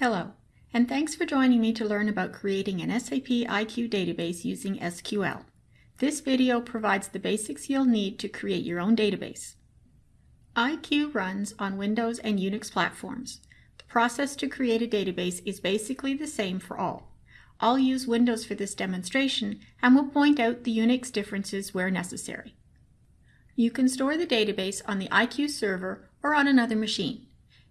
Hello, and thanks for joining me to learn about creating an SAP IQ database using SQL. This video provides the basics you'll need to create your own database. IQ runs on Windows and Unix platforms. The process to create a database is basically the same for all. I'll use Windows for this demonstration and will point out the Unix differences where necessary. You can store the database on the IQ server or on another machine.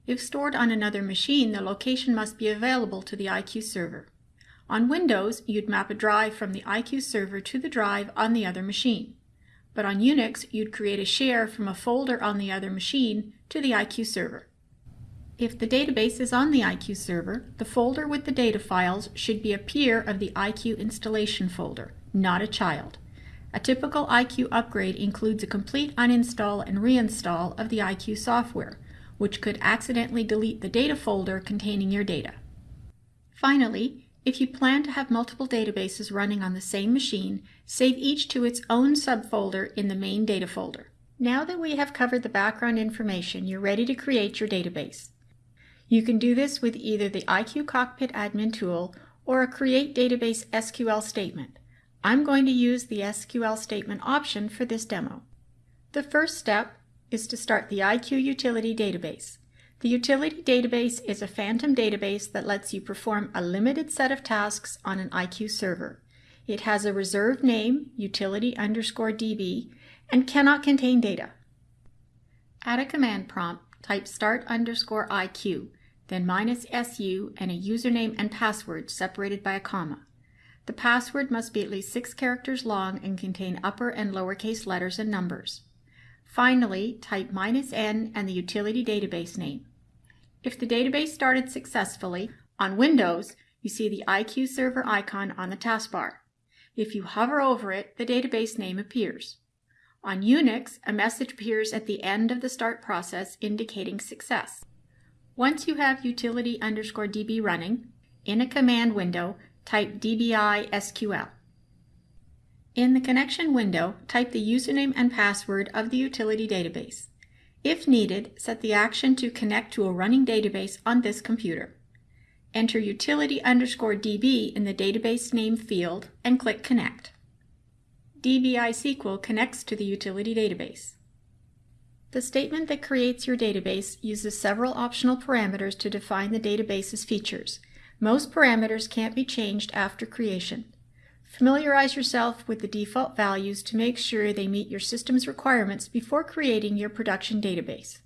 If stored on another machine, the location must be available to the IQ server. On Windows, you'd map a drive from the IQ server to the drive on the other machine. But on Unix, you'd create a share from a folder on the other machine to the IQ server. If the database is on the IQ server, the folder with the data files should be a peer of the IQ installation folder, not a child. A typical IQ upgrade includes a complete uninstall and reinstall of the IQ software, which could accidentally delete the data folder containing your data. Finally, if you plan to have multiple databases running on the same machine, save each to its own subfolder in the main data folder. Now that we have covered the background information, you're ready to create your database. You can do this with either the IQ Cockpit admin tool or a Create Database SQL statement. I'm going to use the SQL statement option for this demo. The first step is to start the IQ Utility Database. The Utility Database is a phantom database that lets you perform a limited set of tasks on an IQ server. It has a reserved name, utility underscore DB, and cannot contain data. Add a command prompt, type start underscore IQ, then minus SU and a username and password separated by a comma. The password must be at least six characters long and contain upper and lowercase letters and numbers. Finally, type minus "-n" and the utility database name. If the database started successfully, on Windows, you see the IQ server icon on the taskbar. If you hover over it, the database name appears. On Unix, a message appears at the end of the start process indicating success. Once you have utility underscore db running, in a command window, type dbisql. In the connection window, type the username and password of the utility database. If needed, set the action to connect to a running database on this computer. Enter utility underscore db in the database name field and click Connect. dbisql connects to the utility database. The statement that creates your database uses several optional parameters to define the database's features. Most parameters can't be changed after creation. Familiarize yourself with the default values to make sure they meet your system's requirements before creating your production database.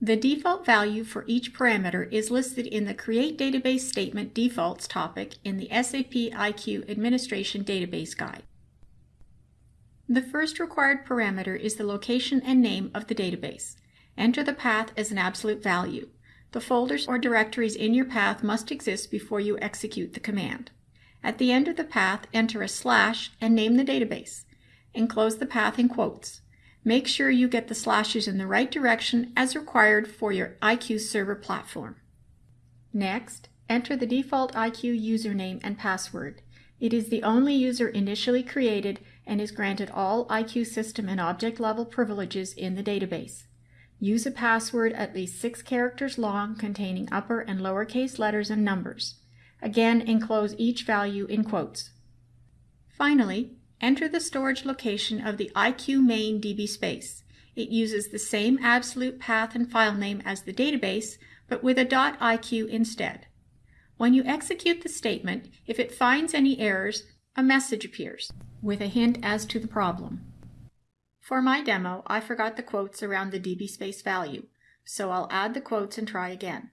The default value for each parameter is listed in the Create Database Statement Defaults topic in the SAP IQ Administration Database Guide. The first required parameter is the location and name of the database. Enter the path as an absolute value. The folders or directories in your path must exist before you execute the command. At the end of the path, enter a slash and name the database. Enclose the path in quotes. Make sure you get the slashes in the right direction as required for your IQ server platform. Next, enter the default IQ username and password. It is the only user initially created and is granted all IQ system and object level privileges in the database. Use a password at least six characters long containing upper and lowercase letters and numbers. Again, enclose each value in quotes. Finally, enter the storage location of the IQ main DB space. It uses the same absolute path and file name as the database, but with a dot .iq instead. When you execute the statement, if it finds any errors, a message appears with a hint as to the problem. For my demo, I forgot the quotes around the DB space value, so I'll add the quotes and try again.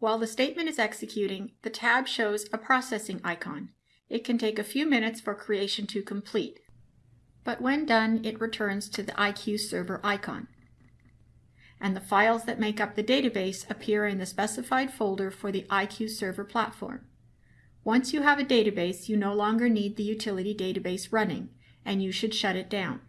While the statement is executing, the tab shows a processing icon. It can take a few minutes for creation to complete, but when done, it returns to the IQ server icon. And the files that make up the database appear in the specified folder for the IQ server platform. Once you have a database, you no longer need the utility database running, and you should shut it down.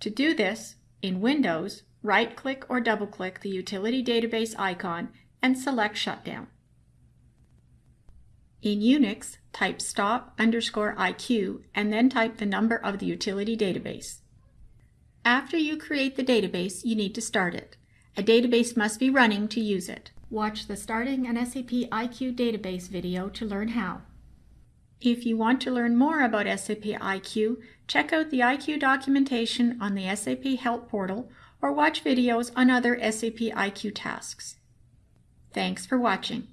To do this, in Windows, right-click or double-click the utility database icon and select Shutdown. In Unix, type stop underscore IQ and then type the number of the utility database. After you create the database, you need to start it. A database must be running to use it. Watch the Starting an SAP IQ Database video to learn how. If you want to learn more about SAP IQ, check out the IQ documentation on the SAP Help portal or watch videos on other SAP IQ tasks. Thanks for watching.